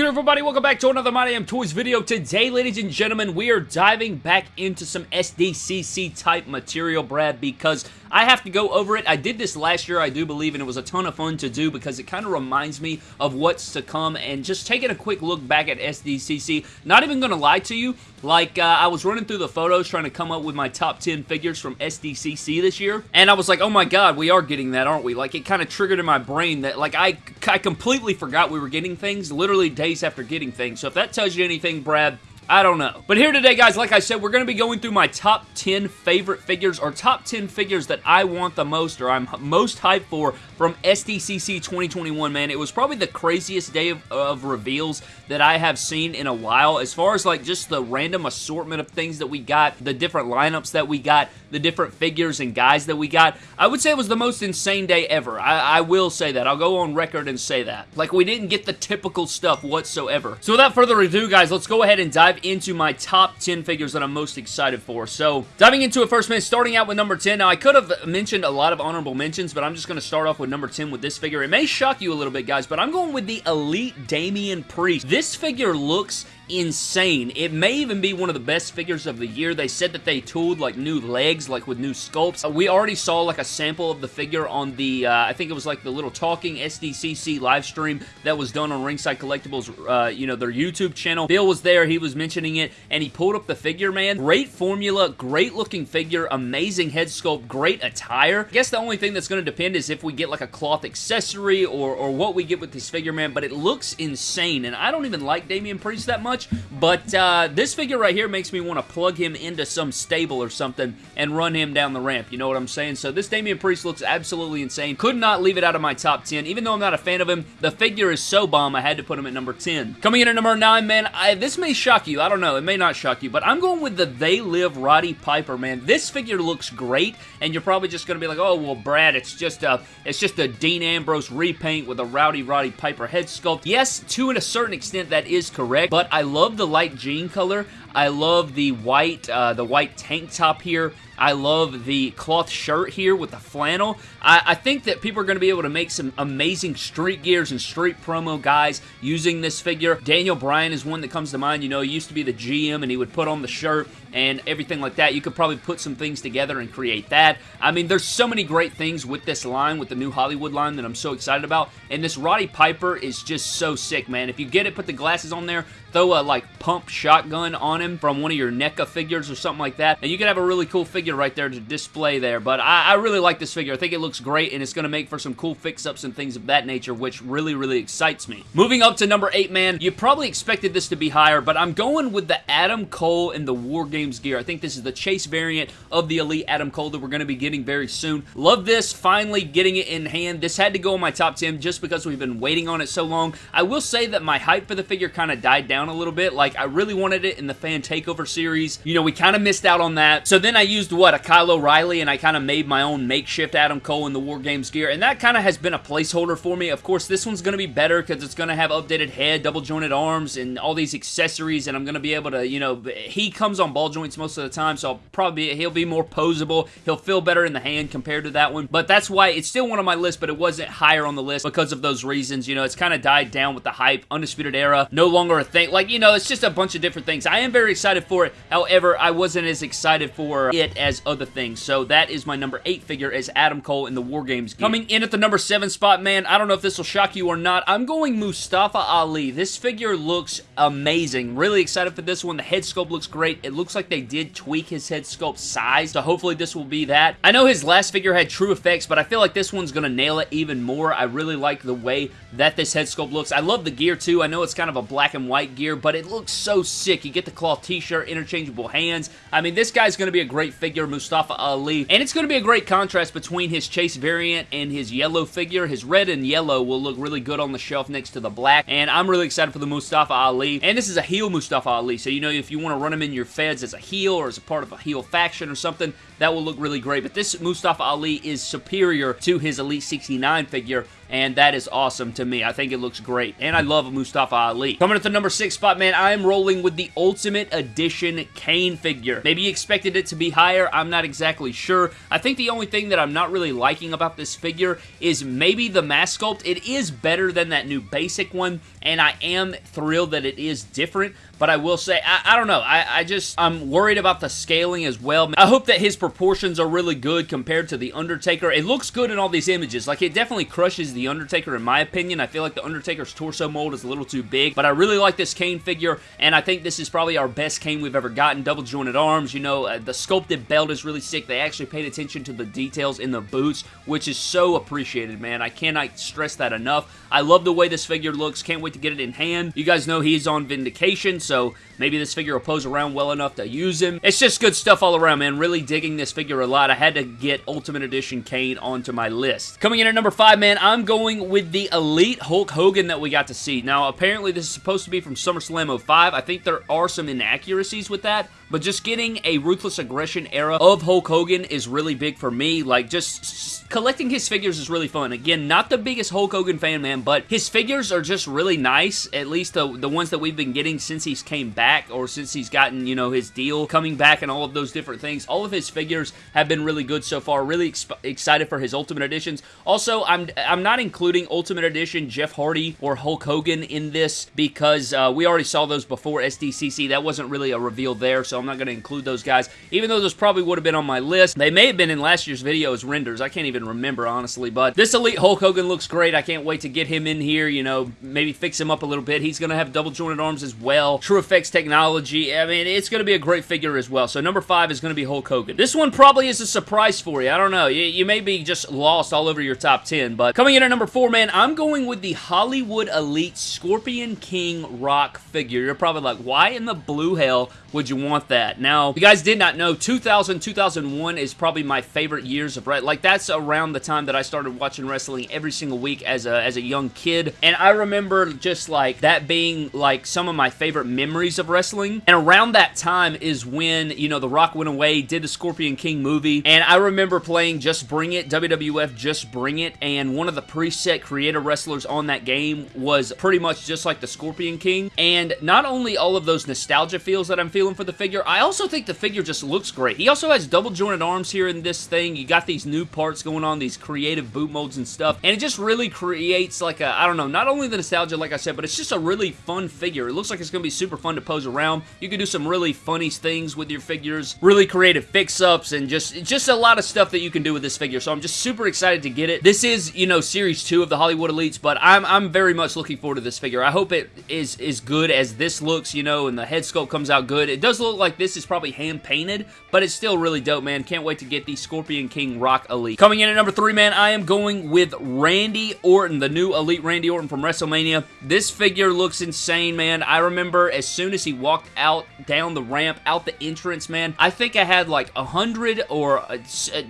good, everybody? Welcome back to another My Damn Toys video. Today, ladies and gentlemen, we are diving back into some SDCC type material, Brad, because I have to go over it. I did this last year, I do believe, and it was a ton of fun to do because it kind of reminds me of what's to come and just taking a quick look back at SDCC. Not even going to lie to you, like, uh, I was running through the photos trying to come up with my top 10 figures from SDCC this year, and I was like, oh my god, we are getting that, aren't we? Like, it kind of triggered in my brain that, like, I, I completely forgot we were getting things literally days after getting things. So if that tells you anything, Brad, I don't know. But here today, guys, like I said, we're going to be going through my top 10 favorite figures or top 10 figures that I want the most or I'm most hyped for from SDCC 2021, man. It was probably the craziest day of, of reveals that I have seen in a while as far as like just the random assortment of things that we got, the different lineups that we got, the different figures and guys that we got. I would say it was the most insane day ever. I, I will say that. I'll go on record and say that. Like, we didn't get the typical stuff whatsoever. So without further ado, guys, let's go ahead and dive into my top 10 figures that I'm most excited for. So, diving into it first, man, starting out with number 10. Now, I could have mentioned a lot of honorable mentions, but I'm just going to start off with number 10 with this figure. It may shock you a little bit, guys, but I'm going with the Elite Damian Priest. This figure looks insane. It may even be one of the best figures of the year. They said that they tooled like new legs, like with new sculpts. We already saw like a sample of the figure on the, uh, I think it was like the little talking SDCC live stream that was done on Ringside Collectibles, uh, you know, their YouTube channel. Bill was there, he was mentioning it, and he pulled up the figure, man. Great formula, great looking figure, amazing head sculpt, great attire. I guess the only thing that's going to depend is if we get like a cloth accessory or, or what we get with this figure, man, but it looks insane, and I don't even like Damian Priest that much, much, but uh, this figure right here makes me want to plug him into some stable or something and run him down the ramp. You know what I'm saying? So this Damian Priest looks absolutely insane. Could not leave it out of my top 10. Even though I'm not a fan of him, the figure is so bomb, I had to put him at number 10. Coming in at number 9, man, I, this may shock you. I don't know. It may not shock you, but I'm going with the They Live Roddy Piper, man. This figure looks great, and you're probably just going to be like, oh, well, Brad, it's just a, it's just a Dean Ambrose repaint with a Rowdy Roddy Piper head sculpt. Yes, to a certain extent, that is correct, but I love the light jean color. I love the white, uh, the white tank top here. I love the cloth shirt here with the flannel. I, I think that people are going to be able to make some amazing street gears and street promo guys using this figure. Daniel Bryan is one that comes to mind. You know, he used to be the GM and he would put on the shirt and everything like that. You could probably put some things together and create that. I mean, there's so many great things with this line, with the new Hollywood line that I'm so excited about. And this Roddy Piper is just so sick, man. If you get it, put the glasses on there, throw a like pump shotgun on him from one of your NECA figures or something like that, and you can have a really cool figure right there to display there. But I, I really like this figure. I think it looks great, and it's going to make for some cool fix-ups and things of that nature, which really, really excites me. Moving up to number 8, man, you probably expected this to be higher, but I'm going with the Adam Cole and the War Games gear. I think this is the Chase variant of the Elite Adam Cole that we're going to be getting very soon. Love this, finally getting it in hand. This had to go in my top 10 just because we've been waiting on it so long. I will say that my hype for the figure kind of died down a little bit. Like, I really wanted it in the Fan Takeover series. You know, we kind of missed out on that. So then I used, what, a Kyle O'Reilly, and I kind of made my own makeshift Adam Cole in the War Games gear, and that kind of has been a placeholder for me. Of course, this one's going to be better because it's going to have updated head, double jointed arms, and all these accessories, and I'm going to be able to, you know, he comes on ball joints most of the time, so I'll probably, he'll be more posable. He'll feel better in the hand compared to that one, but that's why it's still one on my list, but it wasn't higher on the list because of those reasons. You know, it's kind of died down with the hype. Undisputed Era, no longer a thing. Like, you know, it's just a bunch of different things. I am very excited for it. However, I wasn't as excited for it as other things. So that is my number 8 figure as Adam Cole in the War Games game. Coming in at the number 7 spot, man, I don't know if this will shock you or not. I'm going Mustafa Ali. This figure looks amazing. Really excited for this one. The head sculpt looks great. It looks like they did tweak his head sculpt size, so hopefully this will be that. I know his last figure had TrueFX, but I feel like this one's going to nail it even more. I really like the way that this head sculpt looks. I love the gear too. I know it's kind of a black and white gear, but it looks so sick. You get the cloth t-shirt, interchangeable hands. I mean, this guy's going to be a great figure, Mustafa Ali, and it's going to be a great contrast between his Chase variant and his yellow figure. His red and yellow will look really good on the shelf next to the black, and I'm really excited for the Mustafa Ali, and this is a heel Mustafa Ali, so you know if you want to run him in your feds as a heel or as a part of a heel faction or something, that will look really great, but this Mustafa Ali is superior to his Elite 69 figure, and that is awesome to me. I think it looks great, and I love Mustafa Ali. Coming at the number six spot, man, I am rolling with the Ultimate Edition Kane figure. Maybe you expected it to be higher. I'm not exactly sure. I think the only thing that I'm not really liking about this figure is maybe the mask sculpt. It is better than that new basic one, and I am thrilled that it is different, but I will say, I, I don't know, I, I, just, I'm worried about the scaling as well. I hope that his proportions are really good compared to The Undertaker. It looks good in all these images. Like, it definitely crushes The Undertaker in my opinion. I feel like The Undertaker's torso mold is a little too big, but I really like this Kane figure, and I think this is probably our best Kane we've ever gotten. Double jointed arms, you know, uh, the sculpted belt is really sick. They actually paid attention to the details in the boots, which is so appreciated, man. I cannot stress that enough. I love the way this figure looks. Can't wait to get it in hand. You guys know he's on Vindication, so maybe this figure will pose around well enough to use him. It's just good stuff all around, man. Really digging this figure a lot. I had to get Ultimate Edition Kane onto my list. Coming in at number 5, man, I'm going with the Elite Hulk Hogan that we got to see. Now, apparently this is supposed to be from SummerSlam 05. I think there are some inaccuracies with that, but just getting a Ruthless Aggression era of Hulk Hogan is really big for me. Like, just collecting his figures is really fun. Again, not the biggest Hulk Hogan fan, man, but his figures are just really nice, at least the, the ones that we've been getting since he's came back, or since he's gotten, you know, his deal coming back and all of those different things. All of his figures have been really good so far. Really excited for his Ultimate Editions. Also, I'm, I'm not including Ultimate Edition Jeff Hardy or Hulk Hogan in this because uh, we already saw those before SDCC. That wasn't really a reveal there, so I'm not going to include those guys, even though those probably would have been on my list. They may have been in last year's video as renders. I can't even remember, honestly, but this Elite Hulk Hogan looks great. I can't wait to get him in here, you know, maybe fix him up a little bit. He's going to have double jointed arms as well. TrueFX technology. I mean, it's going to be a great figure as well. So number five is going to be Hulk Hogan. This one probably is a surprise for you. I don't know. You, you may be just lost all over your top 10, but coming in at number four, man, I'm going with the Hollywood Elite Scorpion King Rock figure. You're probably like, why in the blue hell would you want that? Now, you guys did not know, 2000, 2001 is probably my favorite years of wrestling. Like, that's around the time that I started watching wrestling every single week as a, as a young kid. And I remember just, like, that being, like, some of my favorite memories of wrestling. And around that time is when, you know, The Rock went away, did the Scorpion King movie. And I remember playing Just Bring It, WWF Just Bring It. And one of the preset creator wrestlers on that game was pretty much just like the Scorpion King. And not only all of those nostalgia feels that I'm feeling for the figure. I also think the figure just looks great. He also has double jointed arms here in this thing. You got these new parts going on, these creative boot molds and stuff, and it just really creates like a, I don't know, not only the nostalgia like I said, but it's just a really fun figure. It looks like it's going to be super fun to pose around. You can do some really funny things with your figures, really creative fix-ups, and just, just a lot of stuff that you can do with this figure, so I'm just super excited to get it. This is, you know, Series 2 of the Hollywood Elites, but I'm, I'm very much looking forward to this figure. I hope it is as good as this looks, you know, and the head sculpt comes out good. It does look like this is probably hand-painted, but it's still really dope, man. Can't wait to get the Scorpion King Rock Elite. Coming in at number three, man, I am going with Randy Orton, the new Elite Randy Orton from WrestleMania. This figure looks insane, man. I remember as soon as he walked out down the ramp, out the entrance, man, I think I had like 100 or, uh,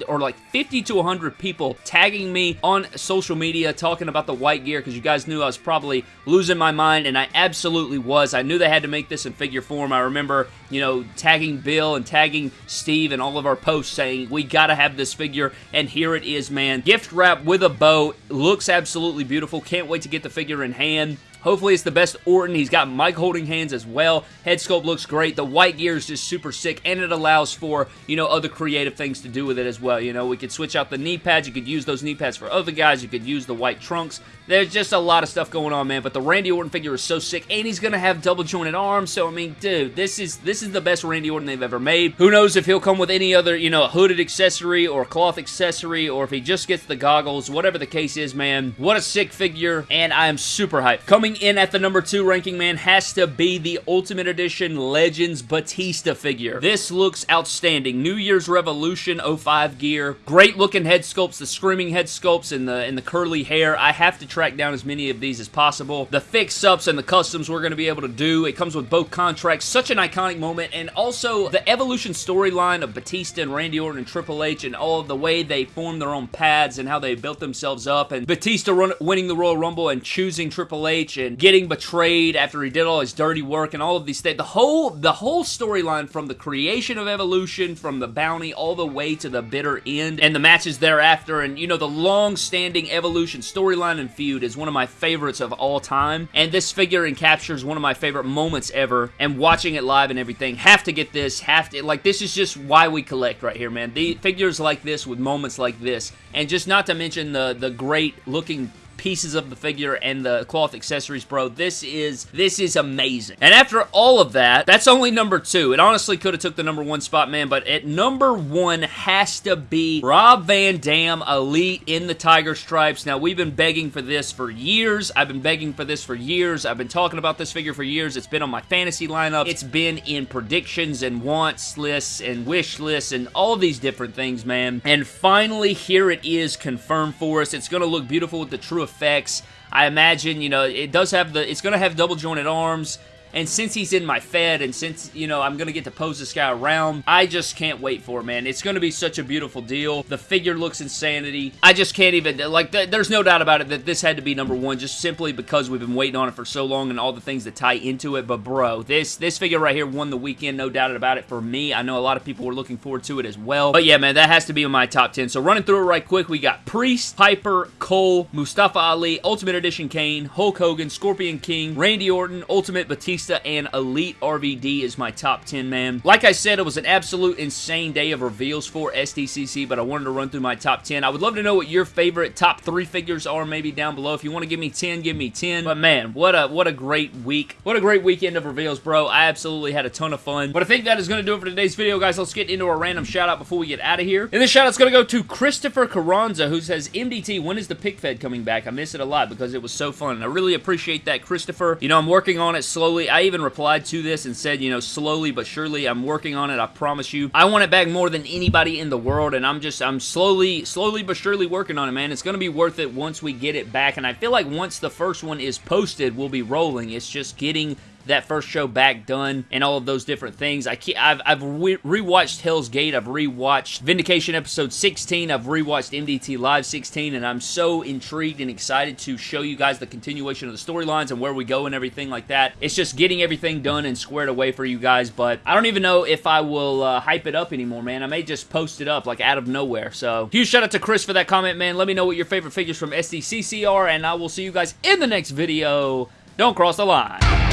or like 50 to 100 people tagging me on social media talking about the white gear because you guys knew I was probably losing my mind, and I absolutely was. I knew they had to make this in figure form. I remember you know, tagging Bill and tagging Steve and all of our posts saying, we gotta have this figure, and here it is, man. Gift wrap with a bow. Looks absolutely beautiful. Can't wait to get the figure in hand. Hopefully it's the best Orton. He's got mic holding hands as well. Head sculpt looks great. The white gear is just super sick, and it allows for, you know, other creative things to do with it as well. You know, we could switch out the knee pads. You could use those knee pads for other guys. You could use the white trunks. There's just a lot of stuff going on, man, but the Randy Orton figure is so sick, and he's going to have double jointed arms, so, I mean, dude, this is this is the best Randy Orton they've ever made. Who knows if he'll come with any other, you know, hooded accessory or cloth accessory, or if he just gets the goggles, whatever the case is, man. What a sick figure, and I am super hyped. Coming in at the number two ranking, man, has to be the Ultimate Edition Legends Batista figure. This looks outstanding. New Year's Revolution 05 gear. Great looking head sculpts, the screaming head sculpts and the, and the curly hair. I have to track down as many of these as possible. The fix-ups and the customs we're going to be able to do. It comes with both contracts. Such an iconic moment. And also the evolution storyline of Batista and Randy Orton and Triple H and all the way they formed their own paths and how they built themselves up. And Batista run, winning the Royal Rumble and choosing Triple H and getting betrayed after he did all his dirty work and all of these things. The whole, the whole storyline from the creation of Evolution, from the bounty all the way to the bitter end and the matches thereafter and, you know, the long-standing Evolution storyline and feud is one of my favorites of all time. And this figure encaptures one of my favorite moments ever. And watching it live and everything, have to get this, have to, like, this is just why we collect right here, man. The figures like this with moments like this, and just not to mention the, the great looking pieces of the figure and the cloth accessories, bro. This is, this is amazing. And after all of that, that's only number two. It honestly could have took the number one spot, man, but at number one has to be Rob Van Dam Elite in the Tiger Stripes. Now, we've been begging for this for years. I've been begging for this for years. I've been talking about this figure for years. It's been on my fantasy lineup. It's been in predictions and wants lists and wish lists and all these different things, man. And finally, here it is confirmed for us. It's going to look beautiful with the true effects. I imagine, you know, it does have the, it's going to have double jointed arms. And since he's in my Fed, and since, you know, I'm going to get to pose this guy around, I just can't wait for it, man. It's going to be such a beautiful deal. The figure looks insanity. I just can't even, like, th there's no doubt about it that this had to be number one, just simply because we've been waiting on it for so long and all the things that tie into it. But, bro, this, this figure right here won the weekend, no doubt about it, for me. I know a lot of people were looking forward to it as well. But, yeah, man, that has to be in my top 10. So, running through it right quick, we got Priest, Piper, Cole, Mustafa Ali, Ultimate Edition Kane, Hulk Hogan, Scorpion King, Randy Orton, Ultimate Batista, And Elite RVD is my top 10, man. Like I said, it was an absolute insane day of reveals for SDCC, but I wanted to run through my top 10. I would love to know what your favorite top three figures are maybe down below. If you want to give me 10, give me 10. But man, what a what a great week. What a great weekend of reveals, bro. I absolutely had a ton of fun. But I think that is going to do it for today's video, guys. Let's get into a random shout out before we get out of here. And this shout out's going to go to Christopher Carranza, who says, MDT, when is the pic fed coming back? I miss it a lot because it was so fun. I really appreciate that, Christopher. You know, I'm working on it slowly. I even replied to this and said, you know, slowly but surely, I'm working on it. I promise you. I want it back more than anybody in the world, and I'm just, I'm slowly, slowly but surely working on it, man. It's going to be worth it once we get it back, and I feel like once the first one is posted, we'll be rolling. It's just getting that first show back done and all of those different things. I have I've re rewatched Hell's Gate. I've rewatched Vindication episode 16. I've rewatched MDT Live 16 and I'm so intrigued and excited to show you guys the continuation of the storylines and where we go and everything like that. It's just getting everything done and squared away for you guys, but I don't even know if I will uh, hype it up anymore, man. I may just post it up like out of nowhere. So huge shout out to Chris for that comment, man. Let me know what your favorite figures from SDCC are and I will see you guys in the next video. Don't cross the line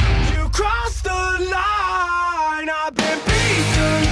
Cross the line. I've been beaten.